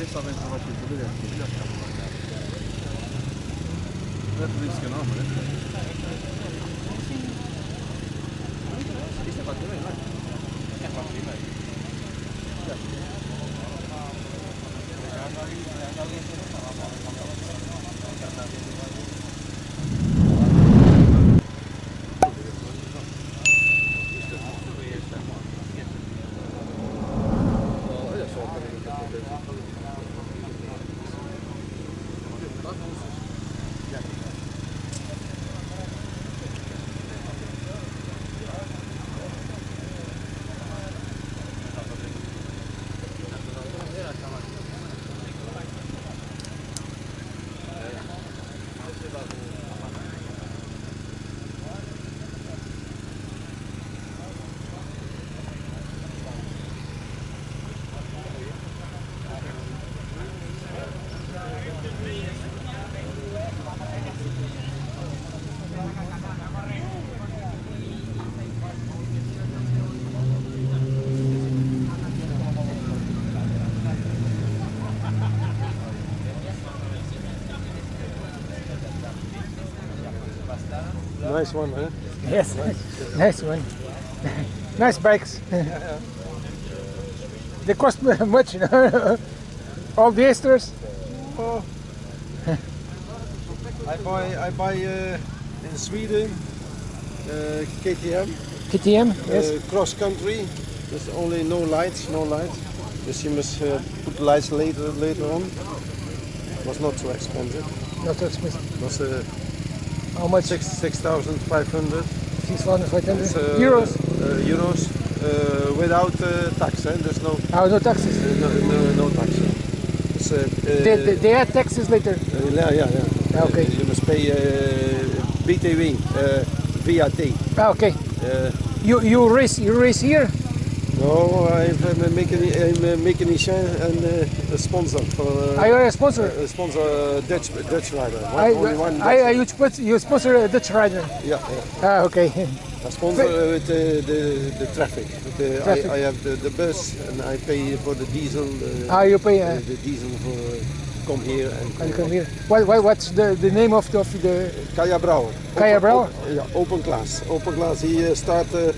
questa penso facesse vedere tudo lì lasciamo guardare adesso rischio no ma isso questa é è fatta né? Nice one, huh? Yes, nice one. nice bikes. they cost much, you know? All the extras. Oh. I buy I buy uh, in Sweden uh, KTM KTM, yes. uh, cross country. There's only no lights, no lights. Yes, you must uh, put lights later later on. It was not so expensive. Not too expensive. It was uh, How much? six six thousand five hundred 6,500 uh, euros. Uh, euros uh, without uh, tax. Eh? There's no Oh, no taxes. no, no, no tax. eh? They, they, they add taxes later. Uh, yeah, yeah, yeah. Ah, okay. You must pay uh, BTW, uh, VAT. Ah, okay. Uh, You you race you race here? No, I'm a mechanic, I'm a mechanician and uh, a sponsor for. Uh, Are you a sponsor? a sponsor uh, Dutch Dutch rider. One, I, only one. I, I, Dutch- you, sponsor, you sponsor a Dutch rider. yeah, yeah. Ah, okay. I sponsor uh, with uh, the the traffic. The, Traffic. I, I have the, the bus and I pay for the diesel. Uh, Ah, you pay. Uh, the, the diesel for come here and. and you come here. What, what, what's the, the name of the, of the Kaya Brouwer. Kaya Brouwer? yeah, open class. Open class. He start uh,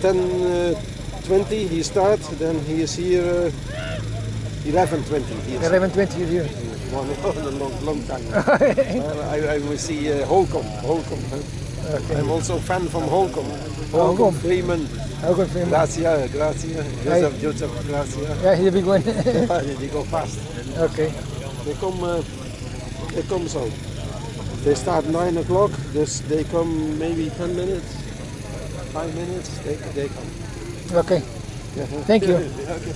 10, uh, 20. He start. Then he is here uh, 11, 20. He is 1120 here? one a long, long time. uh, I, I will see uh, Holcomb. Holcomb. huh? I'm also fan from Holcomb. Holcomb. Holcomb, Freeman, for him. Gracia, Gracia, Joseph, Joseph, Gracia. Yeah, he's a big one. they go fast. okay. They come, uh, they come so. They start nine o'clock. This they come maybe ten minutes, five minutes. They they come. Okay. Uh-huh. Thank you. Okay.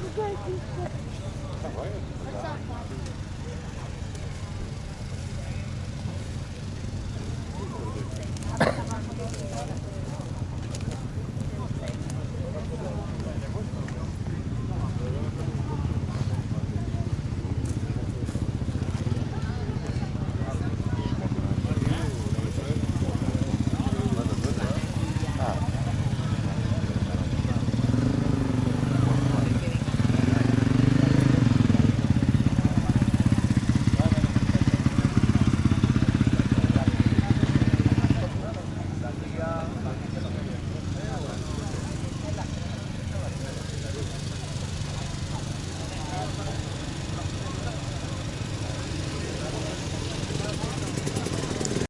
Tá vai, vai.